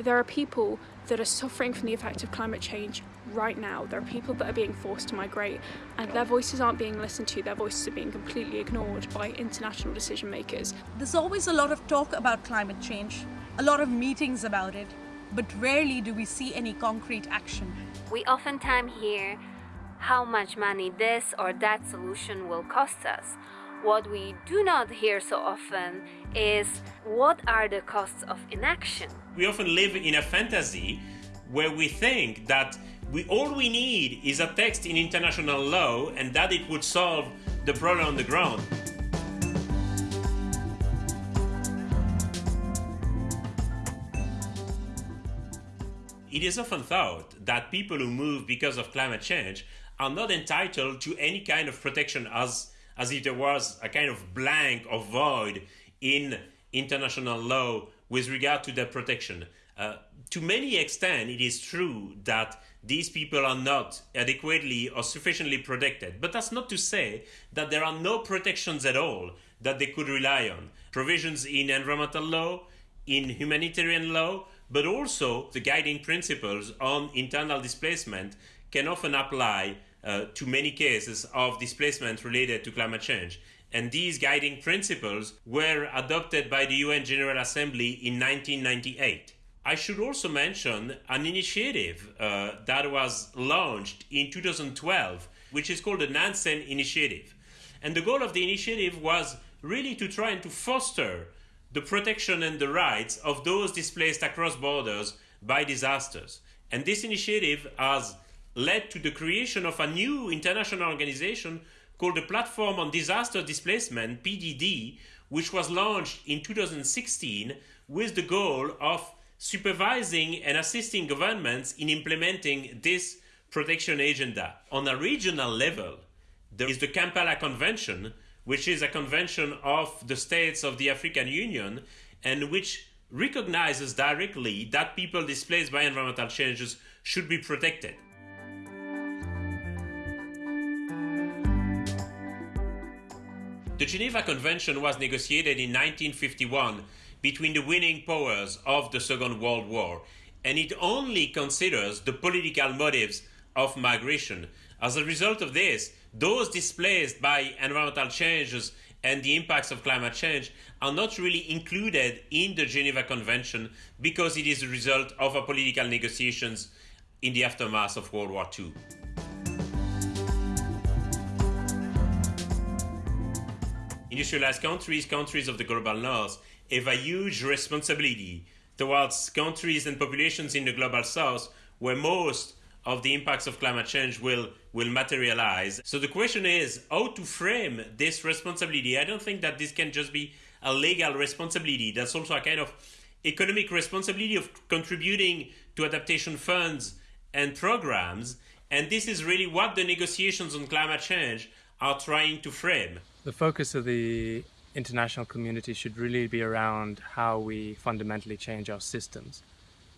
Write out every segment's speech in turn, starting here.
There are people that are suffering from the effect of climate change right now. There are people that are being forced to migrate and their voices aren't being listened to, their voices are being completely ignored by international decision makers. There's always a lot of talk about climate change, a lot of meetings about it, but rarely do we see any concrete action. We oftentimes hear how much money this or that solution will cost us. What we do not hear so often is what are the costs of inaction. We often live in a fantasy where we think that we, all we need is a text in international law and that it would solve the problem on the ground. It is often thought that people who move because of climate change are not entitled to any kind of protection as, as if there was a kind of blank or void in international law with regard to their protection. Uh, to many extent, it is true that these people are not adequately or sufficiently protected. But that's not to say that there are no protections at all that they could rely on. Provisions in environmental law, in humanitarian law, but also the guiding principles on internal displacement can often apply uh, to many cases of displacement related to climate change. And these guiding principles were adopted by the UN General Assembly in 1998. I should also mention an initiative uh, that was launched in 2012, which is called the Nansen Initiative. And the goal of the initiative was really to try and to foster the protection and the rights of those displaced across borders by disasters. And this initiative has led to the creation of a new international organization called the Platform on Disaster Displacement, PDD, which was launched in 2016 with the goal of supervising and assisting governments in implementing this protection agenda. On a regional level, there is the Kampala Convention, which is a convention of the states of the African Union and which recognizes directly that people displaced by environmental changes should be protected. The Geneva Convention was negotiated in 1951 between the winning powers of the Second World War, and it only considers the political motives of migration. As a result of this, those displaced by environmental changes and the impacts of climate change are not really included in the Geneva Convention because it is a result of a political negotiations in the aftermath of World War II. Industrialized countries, countries of the global north, have a huge responsibility towards countries and populations in the global south where most of the impacts of climate change will, will materialize. So the question is how to frame this responsibility. I don't think that this can just be a legal responsibility. That's also a kind of economic responsibility of contributing to adaptation funds and programs. And this is really what the negotiations on climate change are trying to frame. The focus of the international community should really be around how we fundamentally change our systems.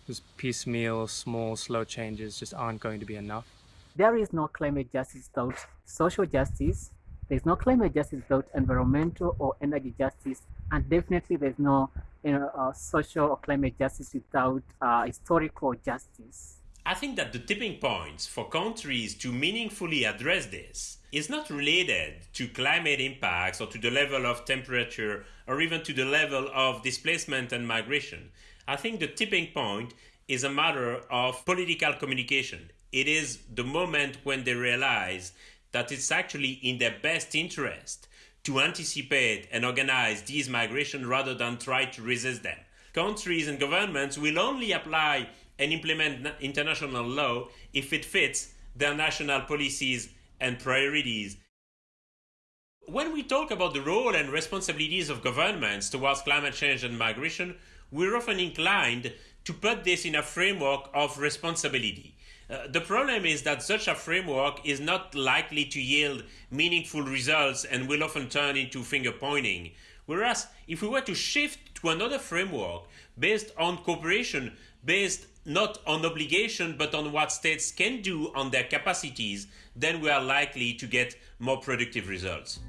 Because piecemeal, small, slow changes just aren't going to be enough. There is no climate justice without social justice. There's no climate justice without environmental or energy justice. And definitely there's no you know, uh, social or climate justice without uh, historical justice. I think that the tipping point for countries to meaningfully address this is not related to climate impacts or to the level of temperature or even to the level of displacement and migration. I think the tipping point is a matter of political communication. It is the moment when they realize that it's actually in their best interest to anticipate and organize these migration rather than try to resist them. Countries and governments will only apply and implement international law if it fits their national policies and priorities. When we talk about the role and responsibilities of governments towards climate change and migration, we're often inclined to put this in a framework of responsibility. Uh, the problem is that such a framework is not likely to yield meaningful results and will often turn into finger pointing. Whereas, if we were to shift to another framework based on cooperation, based not on obligation but on what states can do on their capacities, then we are likely to get more productive results.